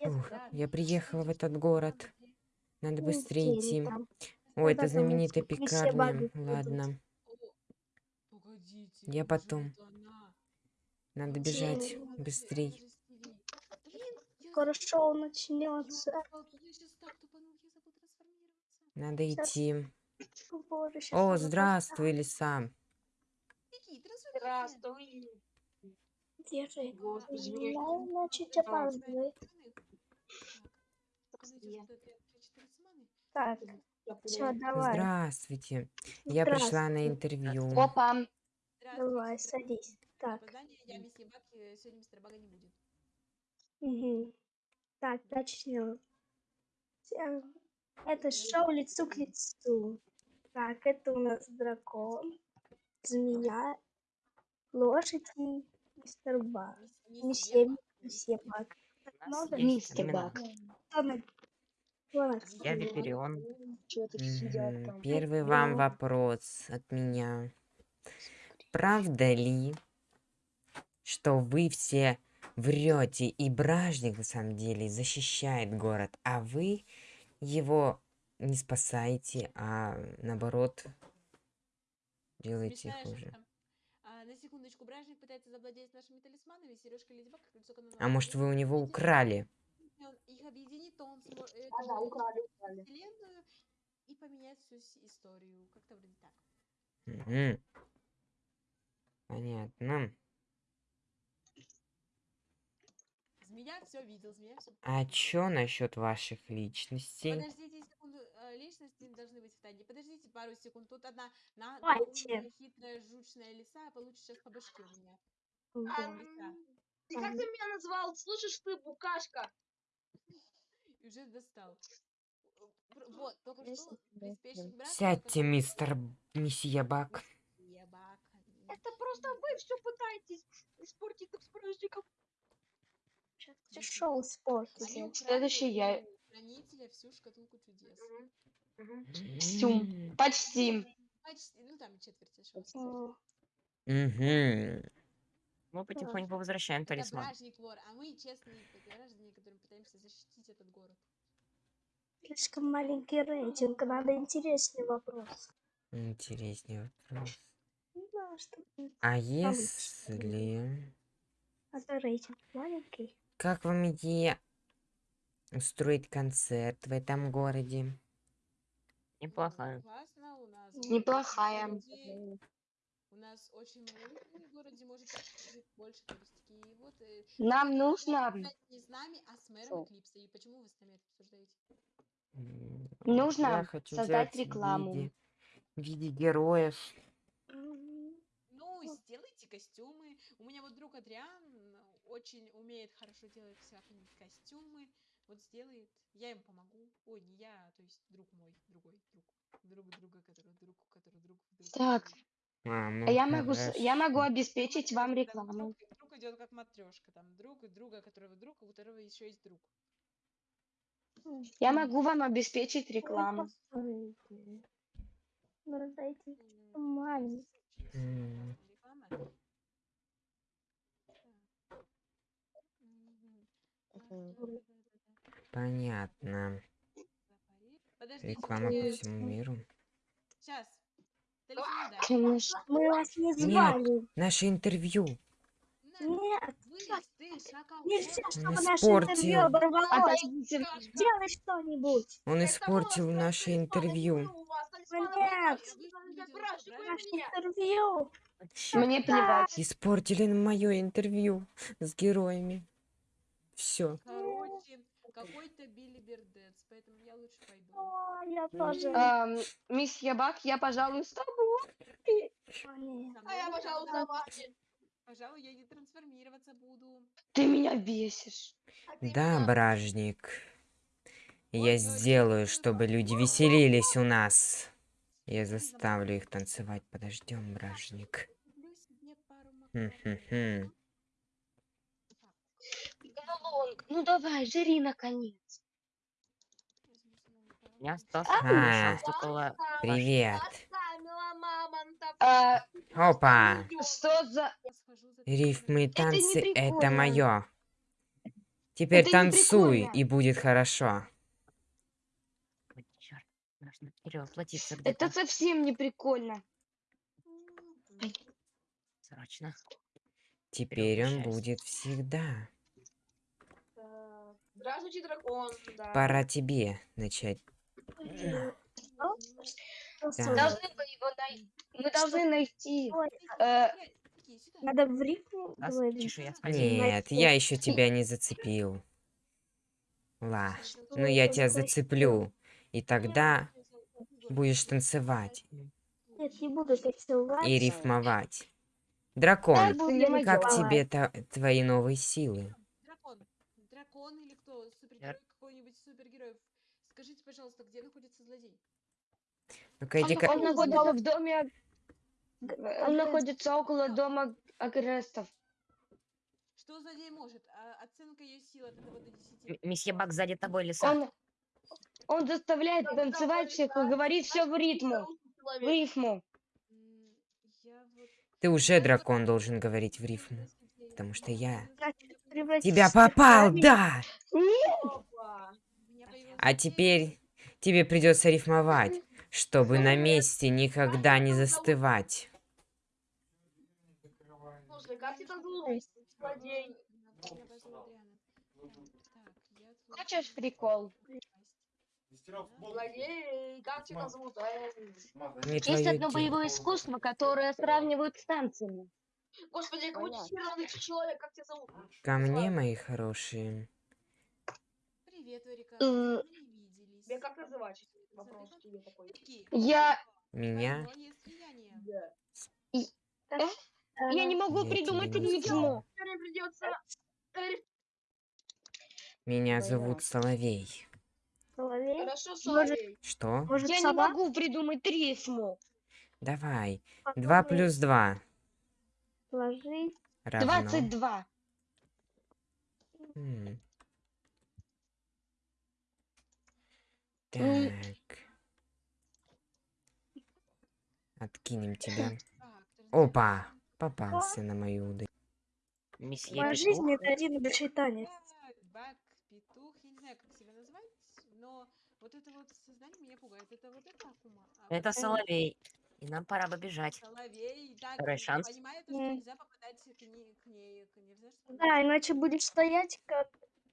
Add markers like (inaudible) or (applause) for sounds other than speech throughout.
Ух, я приехала в этот город. Надо быстрее идти. О, это знаменитая пекарня. Ладно. Я потом. надо бежать быстрей. Забыла. шоу начнется. Надо идти. О, здравствуй, лиса. Здравствуй. Я, значит, Так, Так, ну, это все, давай. Здравствуйте. Я пришла на интервью. Опа. Давай, садись. Так, Опоздание, я месье Бак, сегодня мистера Бага не будет. угу. так, начнем. Это шоу лицу к лицу. Так, это у нас дракон, змея, лошадь и мистер Баг. Не месье все, Бак. не все Баг. Мистер. Баг. На- Я Виперион. Первый вам вопрос от меня. Правда ли, что вы все врете и Бражник на самом деле защищает город, а вы его не спасаете, а наоборот делаете хуже? А, на секундочку, Бражник пытается завладеть нашими талисманами, сережка Леди Баг, кольцо канона. А может вы у него украли? Он их объединит, то он сможет Да, да, украли, украли. вселенную и поменять всю историю. Как-то вроде так. Мгм. Понятно. Змея все видел, змея все. А чё насчет ваших личностей? Подождите э, личности должны быть в тайне. Подождите пару секунд. Тут одна на умная, хитрая, жучная лиса, а получит сейчас по башке у меня. Ты как ты меня назвал? Слышишь ты, букашка? И уже достал. Пр- Вот, только что беспечник брат. Сядьте, мистер Мессия Бак. Это просто вы все пытаетесь испортить нам с праздником. Сейчас все шоу испортите. Следующий я. Хранителя всю шкатулку чудес. Всю. Почти. Почти, ну там четверть ошибки. Мгм. Мы потихоньку возвращаем Это талисман. бражник вор, а мы честные граждане, которые пытаемся защитить этот город. Слишком маленький рейтинг, надо интересный вопрос. Интересный вопрос. Да, что будет? А если... А то рейтинг маленький. Как вам идея устроить концерт в этом городе? Неплохая. Классно, у нас... Неплохая. У нас очень маленький в городе, может жить больше туристики. И вот... э, Нам это нужно, Не с нами, а с мэром? Эклипса. И почему вы с нами это обсуждаете? Нужно Я хочу создать взять в рекламу. виде, в виде героев. Ну, сделайте костюмы. У меня вот друг Адриан очень умеет хорошо делать всякие костюмы. Вот сделает. Я ему помогу. Ой, не я, а то есть друг мой, другой друг. Друг друга, который друг, который друг, друг. Так, А, ну а я могу, с- я могу обеспечить вам рекламу. Друг, друг идет как матрешка. Там друг друга, которого друг, у которого еще есть друг. Я могу вам обеспечить рекламу. Ну, раздайте маленький. Понятно. Подождите, Реклама по всему миру. Сейчас. Мы вас не Нет. звали. Наше интервью. Нет, нельзя, чтобы Он наше интервью оборвалось. Сделай что-нибудь. Он испортил наше интервью. Нет, наше интервью. Мне плевать. Испортили мое интервью с героями. Все. Короче, какой-то Билли Бердец, поэтому я лучше пойду. О, я тоже. Эм, Мисс Ябак, я, пожалуй, с тобой. О, нет. Со мной лучше- Пожалуй, я не трансформироваться буду. Ты меня бесишь. Да, бражник. Я сделаю, чтобы люди веселились у нас. Я заставлю их танцевать. Подождем, бражник. Куплю себе пару Галонг, ну давай, жри наконец. Я остался А. около... Привет. А, Опа. что за... Рифмы и танцы — это мое. Теперь Это танцуй, и будет хорошо. Это совсем не прикольно. Срочно. Теперь он будет всегда. Здравствуйте, дракон. Да. Пора тебе начать. Да. Должны мы его най- Мы должны найти. Ой, э, Надо в спасибо. Нет, я еще тебя не зацепил. Ла, ну я тебя зацеплю. И тогда будешь танцевать Нет, не буду танцевать. и рифмовать. Дракон, как тебе твои новые силы? Дракон. Дракон или кто? Супергерой какой-нибудь супергероев. Скажите, пожалуйста, где находится злодей? Ну-ка Он, иди-ка. он находится в доме. Он находится около дома агрестов. Что злодей может? А оценка ее сил от 1 до 10. М- Месье Бак сзади тобой лиса. Он, он заставляет танцевать всех и говорит все в ритму. В рифму. Я. Ты уже дракон должен говорить в рифму. Потому что я тебя попал, да! А теперь тебе придется рифмовать, чтобы на месте никогда не застывать. Хочешь прикол? Не Есть одно боевое искусство, которое сравнивают с танцами. Господи, Понятно. хера найти человек, как тебя зовут? Ко мне, мои хорошие. Привет, Эрика. Э, виделись. Тебя как называть? Вопрос тебе такой. Я, Меня? слияния. я не могу Я придумать придется... Меня зовут Соловей. Соловей? Хорошо, Соловей. Что? Может, Я не могу придумать рифму. Давай. Два плюс два Сложить. равно. Двадцать два. М. М. Так. Откинем тебя. Опа! Попался на мою удочку. Месье Моя жизнь это один большой танец. Бак, петух, я не знаю, как себя назвать, но вот это вот сознание меня пугает. Это вот это Акума. а вот Это Соловей. И нам пора бы бежать. Соловей. Так, Второй шанс. понимаю, то, что нельзя попадать к ней, к ней, к ней, что Да, иначе будешь стоять как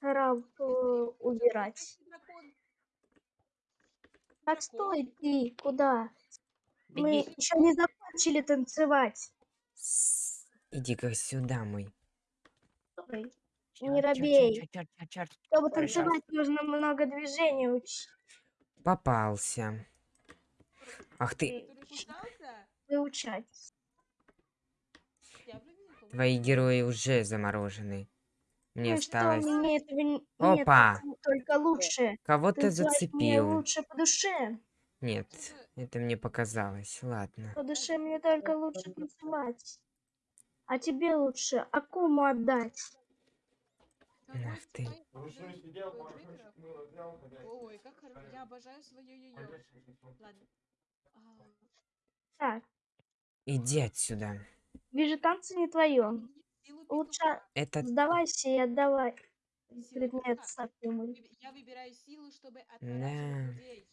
раб э, убирать. Так стой ты, куда? Мы Беги. еще не закончили танцевать. Иди-ка сюда, мой. Стой. Чёрт, Не робей. чёрт, чёрт, чёрт, чёрт. Чтобы Второй шанс. танцевать, нужно много движений учить. Попался. Ах ты? Выучать. Твои герои уже заморожены. Мне Ну что, осталось... мне этого нет, Опа! только лучше. Кого-то мне зацепил. лучше по душе. Нет, это мне показалось. Ладно. По душе мне только лучше танцевать. А тебе лучше Акуму отдать. Ах ты. выиграл? Ой, как хорошо. Я обожаю свое йо-йо. Ладно. А, Так, Иди отсюда. вижу, танцы не твое. Лучше. Это сдавайся и отдавай предмет. Выб- Я выбираю силу, чтобы отморозить людей.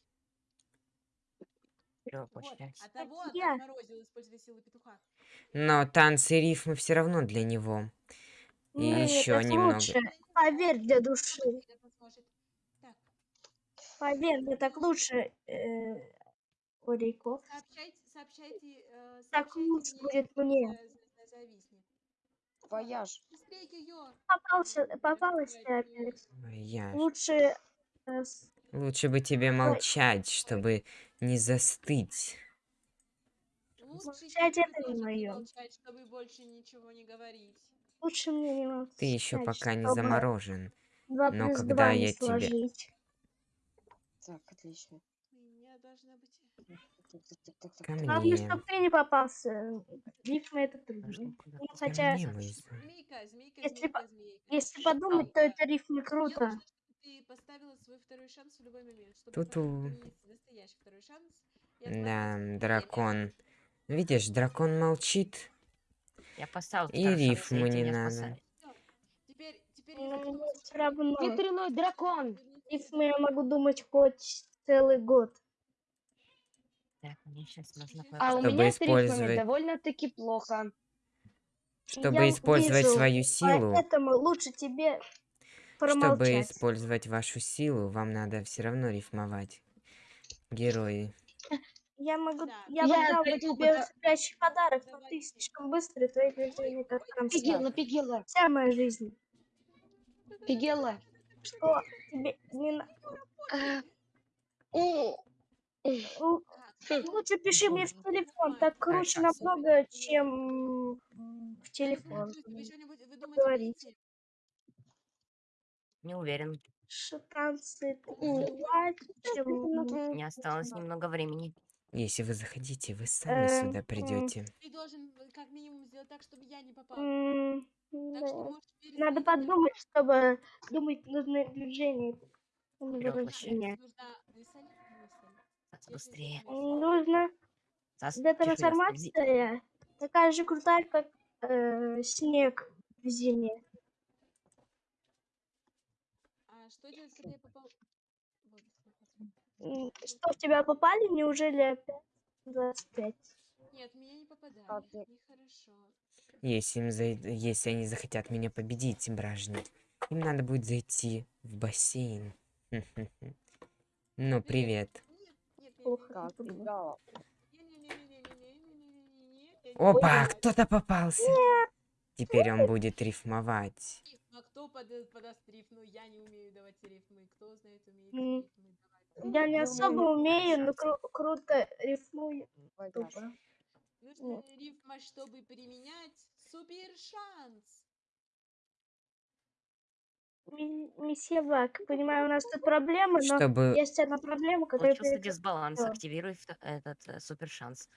Но танцы и рифмы все равно для него. И Нет, еще это немного. лучше. Поверь для души. Поверь, мне так лучше, э, Орико. сообщайте, сообщайте, э, Так сообщайте лучше мне, будет мне. э, за- зависнет. Вояж. Быстрее ее. Попался, попалась ты опять. Ой, я ж. Лучше э, Лучше бы тебе молчать, чтобы не застыть. Лучше Молчать это не молчать, чтобы больше ничего не говорить. лучше мне не молчать. Ты еще пока не заморожен. Но когда я тебе-. Так, отлично. У меня должна быть... Главное, чтобы ты не попался. Лифт на это трудно. Ну, хотя, если, если подумать, то это риф не круто. Тут у. Да, дракон. Ну, видишь, дракон молчит. Я поставил И рифму не надо. Теперь, теперь ну, все. Ветряной дракон. Рифмы ну, я могу думать хоть целый год. Так, мне сейчас нужно Чтобы А у Чтобы меня с рифмами использовать- довольно-таки плохо. Чтобы Я использовать вижу, свою силу, Поэтому лучше тебе чтобы промолчать. использовать вашу силу, вам надо все равно рифмовать. Герои. Я могу, Да. я, Я пойду тебе спящий подарок, но ты слишком быстрый, твои движения как конца. Пигела, Пигела, Вся моя жизнь. Пигела. Что тебе не А, Лучше пиши мне в телефон, так круче намного, чем в телефон. Говорить. Не уверен. Шатанцы танцевать, чем... Не осталось немного времени. Если вы захотите, вы сами Эм, сюда придете. Ты должен э, как минимум сделать так, чтобы я не попал. м, Так что да. можешь перезвонить Надо мне. подумать, чтобы думать нужные движения. Вперед, Если быстрее. Нужно Сас, трансформация такая же крутая, как э, снег в зиме. А что делать, когда я попал? Что, в тебя попали? Неужели опять 25? Нет, меня не попадали. Нехорошо. Если, им зай- Если они захотят меня победить, бражник, им надо будет зайти в бассейн. (laughs) Ну, привет. Опа, кто-то попался. Нет. Теперь он будет рифмовать. Кто подаст рифму? Я не умею давать рифмы. Кто знает, умеет Я не особо умею, но кру круто рифмую. Нужно рифма, чтобы применять супер шанс. Месье Бак, понимаю, у нас тут проблемы, но Чтобы... есть одна проблема, которая... Случился перед- дисбаланс. всё. Активируй вто- этот э, супер шанс.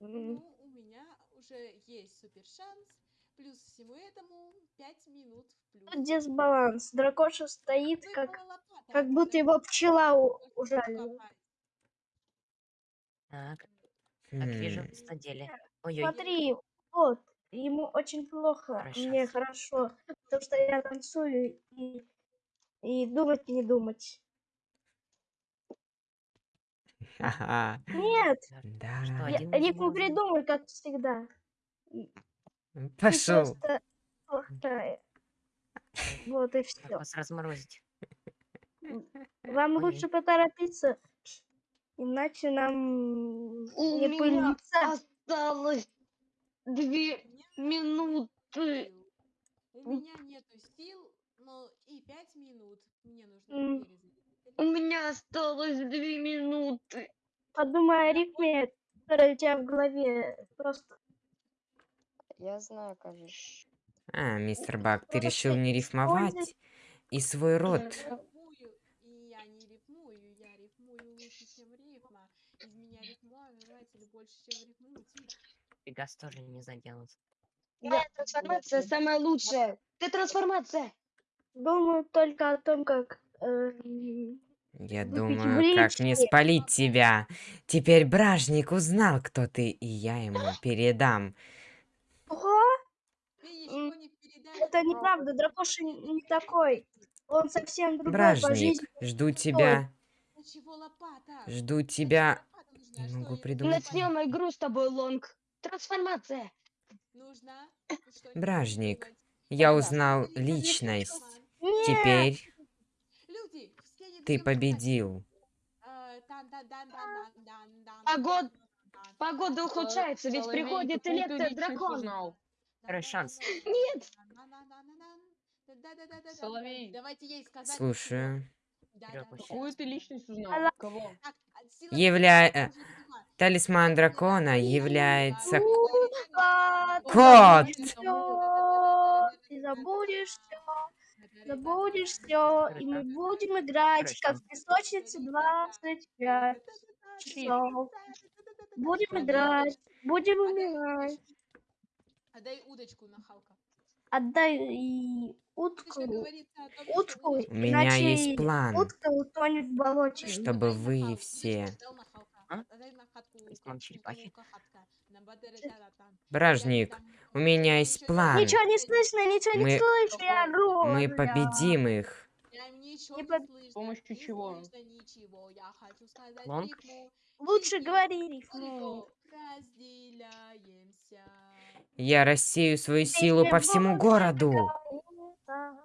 М, Ну, у меня уже есть супер шанс. Плюс всему этому 5 минут в плюс. Тут дисбаланс. Дракоша стоит, как, Выпала лопата. как будто его пчела у- ужалила. копать. Так, как вижу, М, на деле. Ой-ой, Смотри, вот, ему очень плохо, Хорошо. мне хорошо, потому что я танцую и, и думать не думать. Ха-ха. Нет, Да. Что, я них? придумай, как всегда. Пошел. просто. Вот и Как все. вас разморозить? Вам Ой. лучше поторопиться, иначе нам У не меня пылиться. осталось две минуты. У меня нету сил, но и 5 минут мне нужно. У меня осталось две минуты. Подумай о рифме, которая у тебя в голове. Просто Я знаю, кажется. А, мистер Бак, ты решил не рифмовать и свой рот. я не рифмую, я рифмую лучше, чем рифма. Из меня рифмователь больше, чем рифмуете. Пегас тоже не заделал. Твоя трансформация самая лучшая. Ты трансформация. думаю только о том, как эм, Я думаю, как не спалить тебя. Теперь бражник узнал, кто ты, и я ему передам. Ого, это неправда, Дракоша не такой. Он совсем другой по Бражник, жизни. жду тебя, жду тебя. Не могу придумать. Начнем игру с тобой, Лонг. Трансформация. Бражник, я узнал личность. Нет! Теперь ты победил. Погод... Погода ухудшается, ведь приходит электродракон. Второй шанс. Нет! Соловей. Слушаю. Какую ты личность узнал? Кого? Явля... Талисман дракона является ты Кот! забудешь Ты забудешь все, забудешь все, и мы будем играть, как в песочнице 25 часов. Будем играть, будем умирать. Отдай удочку на Халка. Отдай и утку, утку, У меня иначе есть план. утка утонет в болоте. Чтобы вы все-. А? Черепахи. у. Бражник, меня есть план. не Ничего не слышно, ничего не Мы- слышно, я ору. Мы победим их. Не не под- слышно, помощью не чего? Лонг? Лучше говори рифму. Я рассею свою силу по всему городу.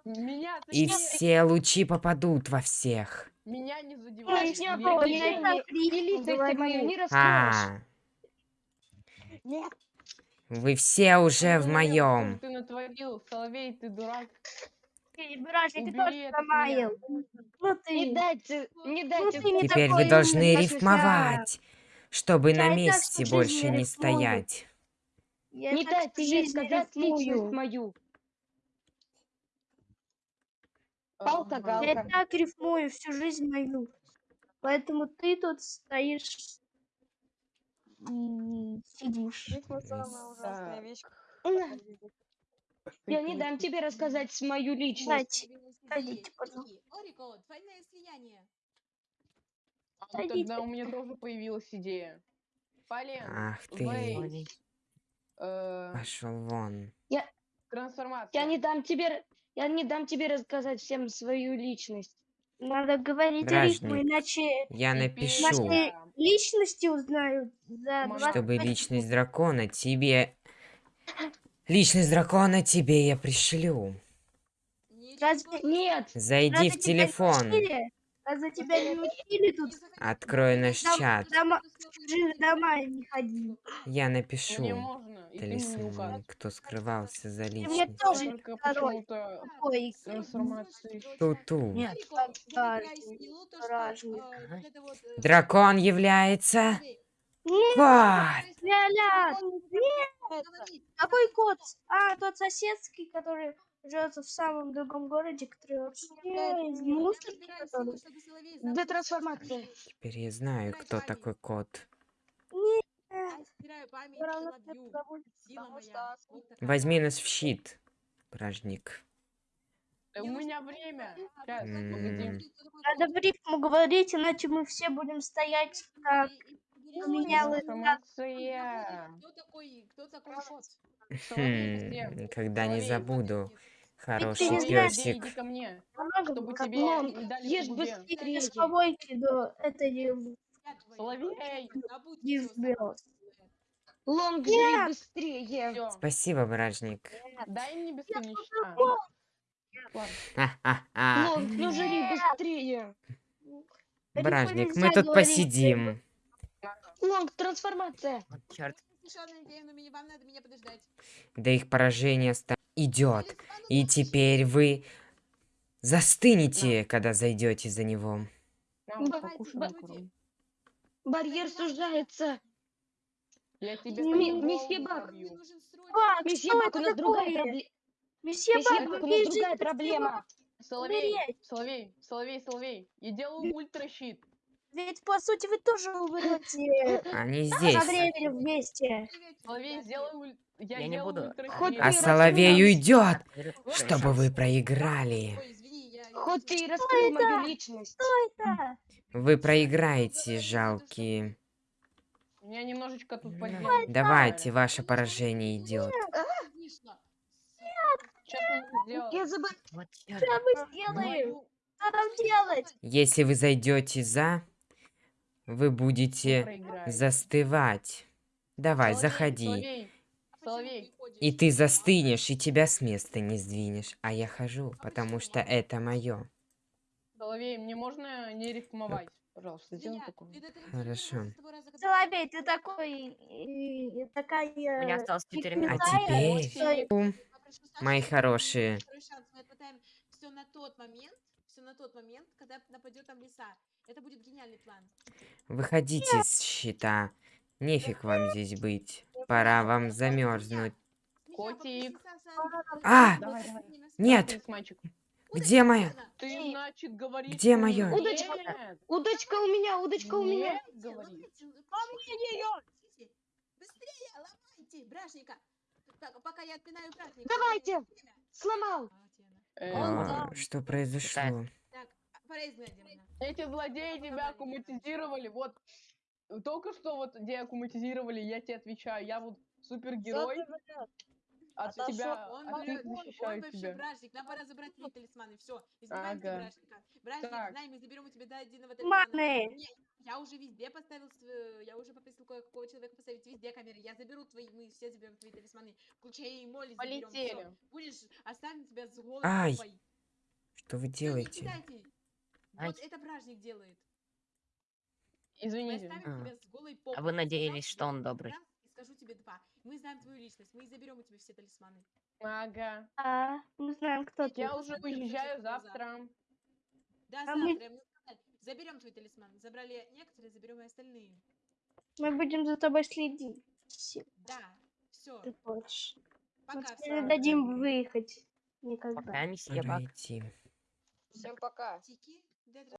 Меня, И все лучи попадут во всех. меня не задевает. я Леди. понял, вы все уже в моем. Ты натворил, Соловей, ты дурак. Ну Не ты. дайте, не Ну дайте. Теперь вы должны рифмовать, чтобы на месте больше не стоять. Не дайте ей жизнь сказать личность мою. Палка, Ага. галка. Я так рифмую всю жизнь мою. Поэтому ты тут стоишь сидишь. Да. На, Я не дам тебе рассказать мою личность. Дайте. Двойное Пойдите, слияние. пожалуйста. И, Орико, двойное слияние. А тогда у меня тоже появилась идея. Полен, Ах ты, э, пошел вон. трансформация. Я не дам тебе, я не дам тебе рассказать всем свою личность. Надо говорить Бражник. рифму, иначе Я напишу, я- личности узнают за Мама. 20 чтобы личность дракона тебе... Личность дракона тебе я пришлю. Разве-. Нет, Зайди Разве в не телефон, учили? Разве тебя не учили тут? Не открой наш Дом- чат. дома- чужие не дома не ходи. Я Мне напишу можно, мне не талисман, укажешь. кто скрывался за мне личность. тоже Только второй. Ту-ту. Нет. Э, Дракон является... Нет, Вот! какой кот? А, тот соседский, который живет в самом другом городе, который вообще из я мусорки, знал, трансформации. Теперь я знаю, кто такой кот. Возьми нас в щит, бражник. Э, У меня время. Надо в рифму говорить, иначе мы все будем стоять вот- Трансформация. Кто такой, кто такой кот? Хм, никогда не забуду. Ты Хороший не Соловей, знаешь- иди, песик. иди ко мне, Много чтобы как тебе не дали Ешь быстрее. дисковойки до этой. Соловей. Не всё, сбил. сама. Лонг, жри быстрее. Всё. Спасибо, бражник. Дай мне бесконечно. Лонг, ну жри быстрее. Бражник, мы тут говорить. посидим. Лонг, трансформация. Вот черт. Совершенно идея, но мне- вам надо меня подождать. Да их поражение ста- идет. И теперь вы застынете, когда зайдете за него. Макарон. Барьер сужается. Месье Бак. Месье Бак, у нас другая проблема. Месье Бак, у нас другая проблема. Соловей. Соловей, Соловей, Соловей. Я делаю ультращит. Ведь по сути вы тоже умрете Они со здесь. временем вместе. Соловей, я сделай уль... Я, Я не буду. А Соловей уйдет, чтобы вы проиграли. Хоть ты и раскрыл мою личность. Да. Вы проиграете, жалкие. Меня немножечко тут подделали. Давайте, ваше поражение идет. Что? Я забыл. Что мы сделаем? Что нам делать? Если вы зайдете за, вы будете застывать. Давай, Соловей, заходи. Соловей, А Соловей. И ты застынешь, и тебя с места не сдвинешь. А я хожу, потому что это мое. Соловей, мне можно не рифмовать? Пожалуйста, сделай такое. Хорошо. Соловей, ты такой... и- и такая... У меня осталось 4 не минуты. А теперь- Сашу, Мои хорошие. Мы отмотаем все на тот момент, все на тот момент, когда нападет там лиса. Это будет гениальный план. Выходите с щита. Нефиг вам здесь быть. Пора вам замерзнуть. Котик. А! Давай, давай. Нет! Где моя? Ты, значит, говоришь... Где что моё? нет. Удочка. Удочка у меня, удочка у меня. Нет. Быстрее, ломайте, бражника. Так, пока я отпинаю бражника. Давайте. Сломал. А. Э, А, что произошло? Изгнать демона. Эти злодеи тебя аккуматизировали, вот. Только что вот деаккуматизировали, я тебе отвечаю, я вот супергерой, от А тебя, Он, берет- он, он вообще тебя. бражник, нам пора забрать твои талисманы, все, избиваемся Ага. бражника. Бражник, Так. знай, мы заберем у тебя до единого талисмана. Маны! Не, я уже везде поставил, я уже попросил кое-какого человека поставить везде камеры, я заберу твои, мы все заберем твои талисманы, включая и Молли заберем. Полетели. Будешь, оставим тебя с голой Ай! Что вы делаете? Вот это бражник делает. Мы Извините. А. тебя с голой попой. А вы надеялись, что он добрый. скажу тебе два. Мы знаем твою личность, мы заберем у тебя все талисманы. Ага. А, мы знаем, кто ты. Я уже уезжаю завтра. Да, А завтра, мы-. Заберем твой талисман. Забрали некоторые, заберем и остальные. Мы будем за тобой следить. Да, все. ты хочешь. Мы Пока, тебе не дадим выехать. Никогда. Пока идти. Всем пока. Тики, de